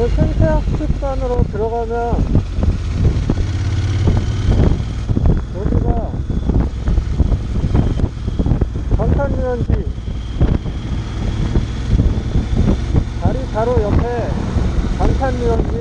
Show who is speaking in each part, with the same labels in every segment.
Speaker 1: 그 생태학습관으로 들어가면 여기가 방탄유연지 다리 바로 옆에 방탄유연지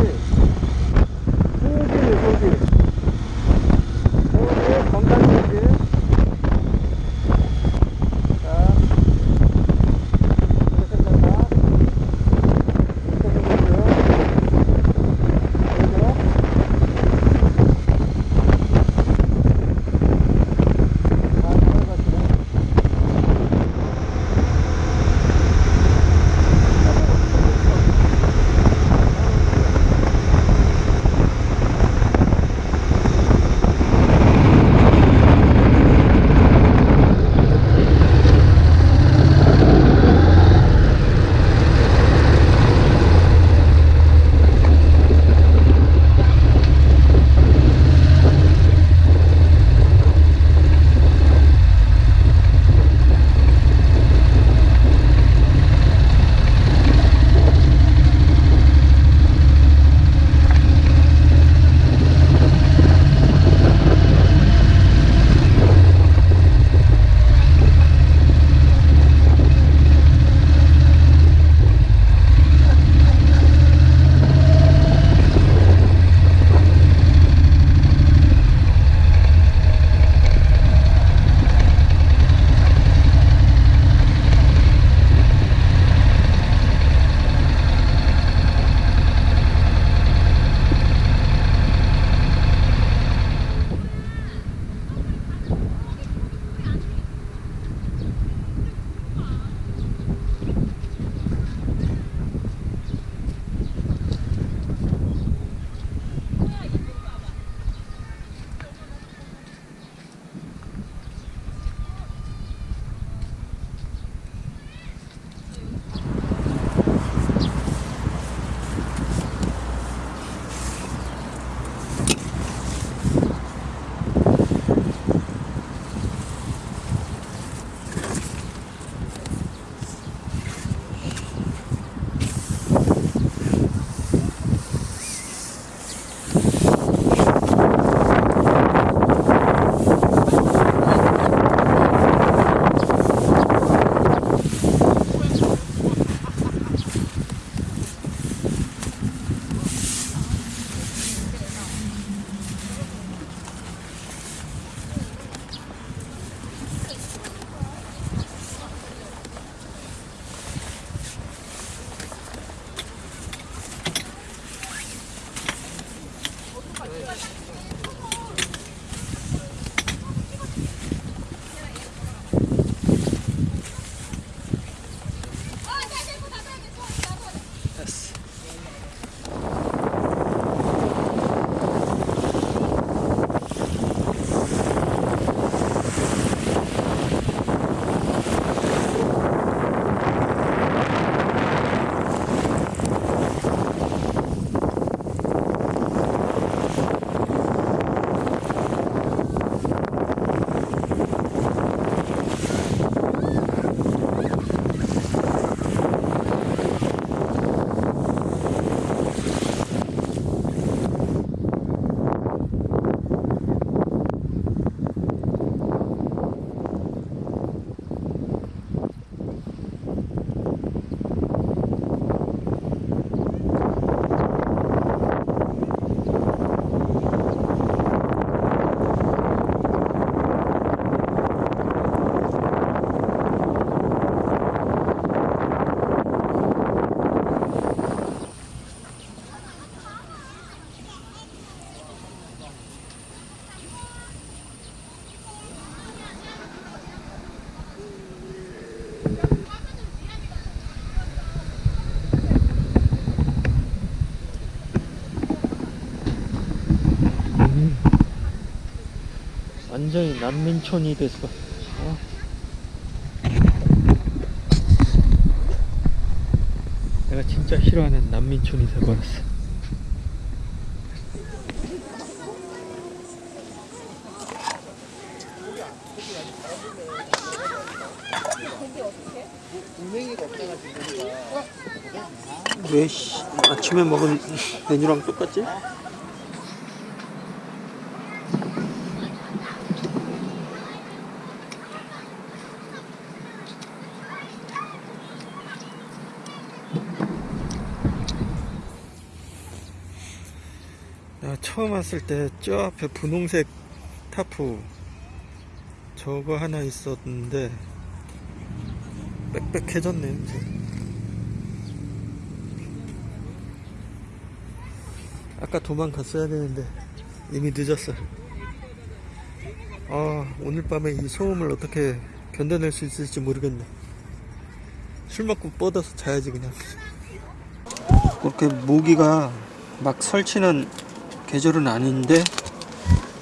Speaker 1: 완전히 난민촌이 돼서 어? 내가 진짜 싫어하는 난민촌이 돼버렸어 왜 씨, 아침에 먹은 메뉴랑 똑같지? 내가 왔을 때 저 앞에 분홍색 타프 저거 하나 있었는데 빽빽해졌네 이제. 아까 도망갔어야 되는데 이미 늦었어 아 오늘 밤에 이 소음을 어떻게 견뎌낼 수 있을지 모르겠네. 술 먹고 뻗어서 자야지 그냥. 그렇게 모기가 막 설치는 계절은 아닌데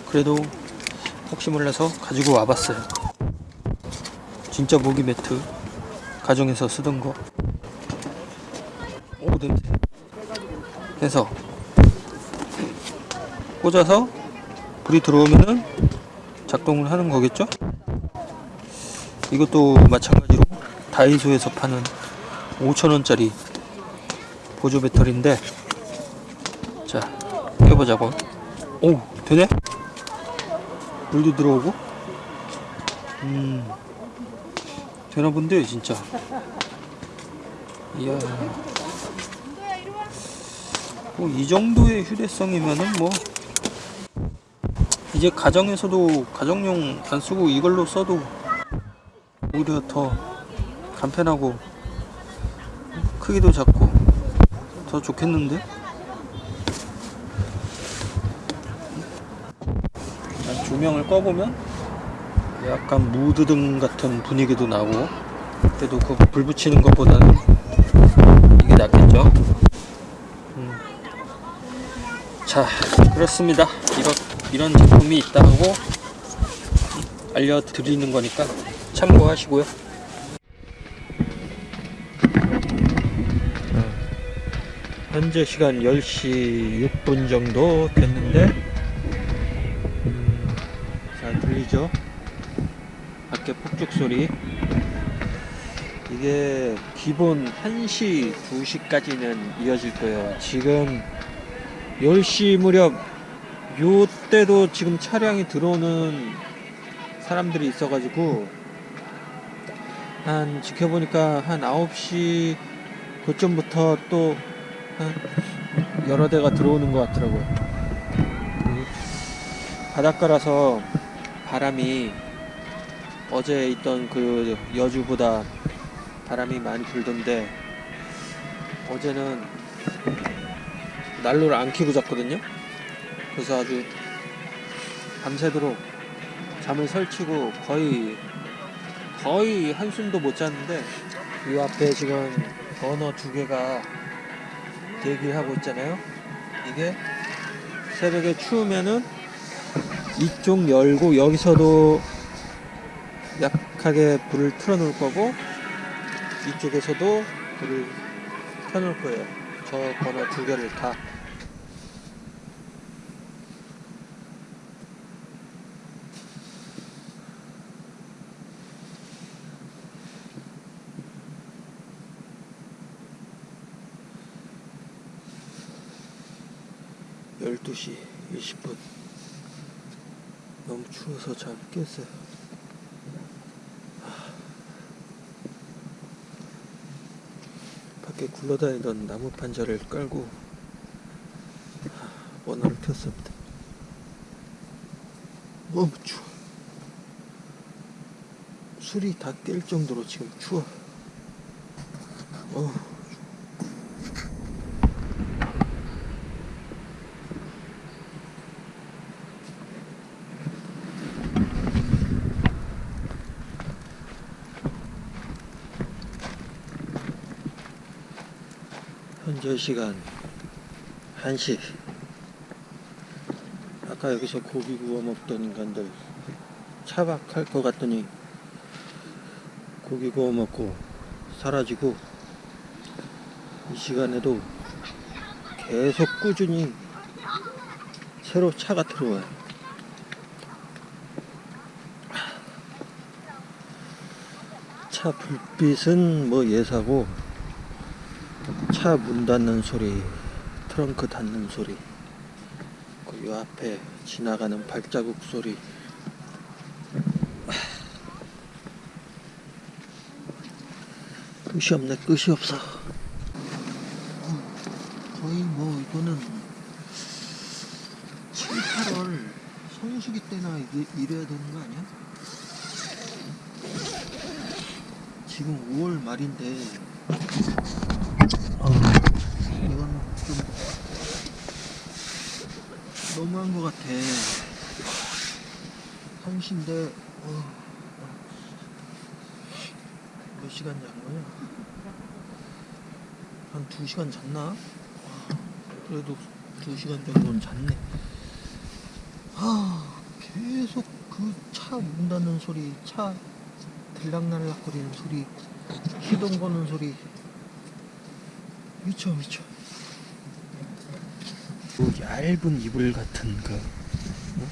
Speaker 1: 그래도 혹시 몰라서 가지고 와봤어요. 진짜 모기 매트 가정에서 쓰던 거. 오 냄새. 해서 꽂아서 불이 들어오면은 작동을 하는 거겠죠? 이것도 마찬가지로 다이소에서 파는 5천원짜리 보조 배터리인데 자 껴보자고. 오 되네? 물도 들어오고? 음 되나 본데 진짜. 이야. 뭐 이 정도의 휴대성이면은 뭐. 이제 가정에서도 가정용 안 쓰고 이걸로 써도 오히려 더 간편하고 크기도 작고 더 좋겠는데 일단 조명을 꺼보면 약간 무드등 같은 분위기도 나고 그래도 그 불 붙이는 것보다는 이게 낫겠죠? 음. 자 그렇습니다. 이런, 이런 제품이 있다고 알려드리는 거니까 참고하시고요. 현재 시간 10시 6분 정도 됐는데 밖에 폭죽 소리 이게 기본 1시, 2시까지는 이어질 거예요 지금 10시 무렵 요때도 지금 차량이 들어오는 사람들이 있어가지고 한 지켜보니까 한 9시 그쯤부터 또한 여러 대가 들어오는 것 같더라고요. 음, 바닷가라서 바람이 어제 있던 그 여주보다 바람이 많이 불던데 어제는 난로를 안 켜고 잤거든요. 그래서 아주 밤새도록 잠을 설치고 거의 거의 한숨도 못 잤는데 이 앞에 지금 버너 두 개가 대기하고 있잖아요. 이게 새벽에 추우면은 이쪽 열고 여기서도 약하게 불을 틀어 놓을 거고 이쪽에서도 불을 켜 놓을 거예요. 저 번호 두 개를 다. 열두 시 20분 너무 추워서 잘 깼어요 굴러다니던 나무 판자를 깔고 하, 원화를 켰습니다. 너무 추워. 술이 다 깰 정도로 지금 추워. 어. 현재 시간 1시. 아까 여기서 고기 구워 먹던 인간들 차박할 것 같더니 고기 구워 먹고 사라지고 이 시간에도 계속 꾸준히 새로 차가 들어와요. 차 불빛은 뭐 예사고 차 문 닫는 소리 트렁크 닫는 소리 그요 앞에 지나가는 발자국 소리 끝이 없네 끝이 없어 거의 뭐 이거는 7, 8월 성수기 때나 이- 이래야 되는 거 아니야? 지금 5월 말인데 어, 이건 좀 너무한 것 같아 1시인데 어, 몇 시간 잔 거야? 한 2시간 잤나? 와, 그래도 2시간 정도는 잤네 아, 계속 그 차문 닫는 소리, 차 들락날락 거리는 소리, 시동 거는 소리 미쳐 미쳐. 그 얇은 이불 같은 그 어?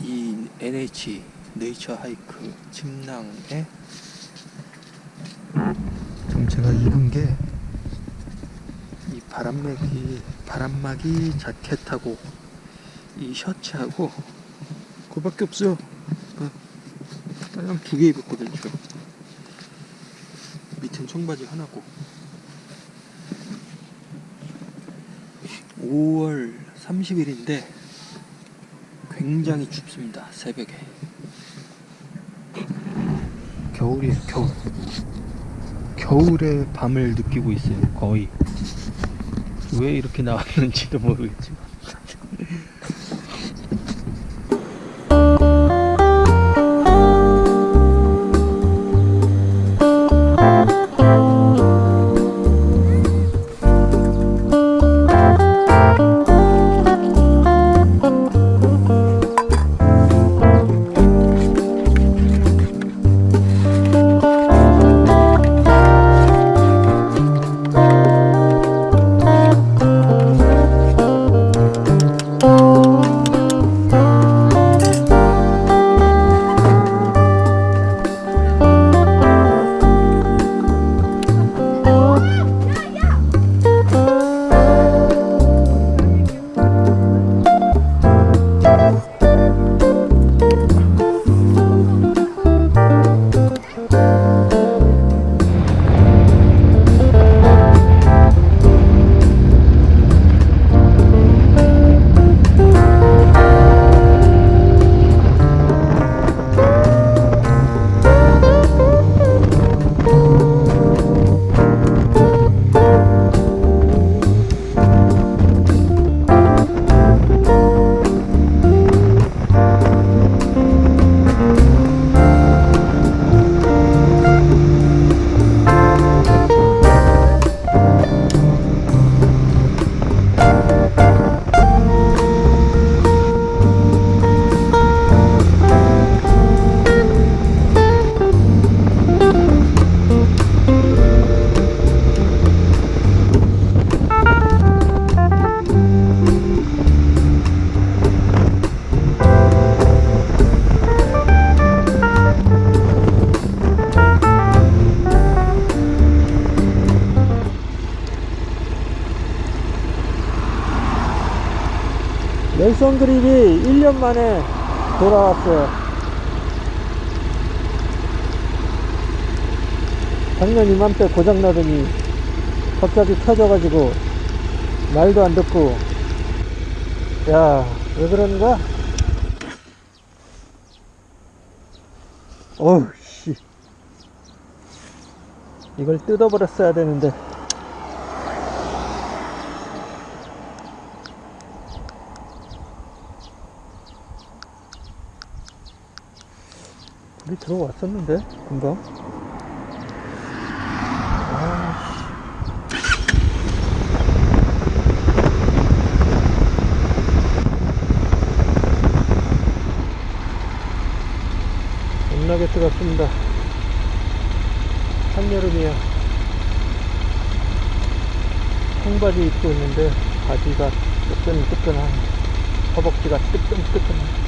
Speaker 1: 이 NH 네이처 하이크 침낭에 지금 제가 입은 게 이 바람막이 바람막이 자켓하고 이 셔츠하고 그밖에 없어요. 어. 그냥 두개 입었거든요. 저. 밑엔 청바지 하나고. 5월 30일인데 굉장히 춥습니다. 새벽에. 겨울이 겨울. 겨울의 밤을 느끼고 있어요. 거의. 왜 이렇게 나왔는지도 모르겠지만. Nelson 그립이 1년 만에 돌아왔어요. 작년 이맘때 고장나더니 갑자기 켜져가지고 말도 안 듣고 야왜 그러는 거야? 어우 씨 이걸 뜯어버렸어야 되는데 불이 들어왔었는데 금방? 아, 겁나게 뜨겁습니다. 한여름이야. 청바지 입고 있는데 바지가 뜨끈뜨끈한 허벅지가 뜨끈뜨끈한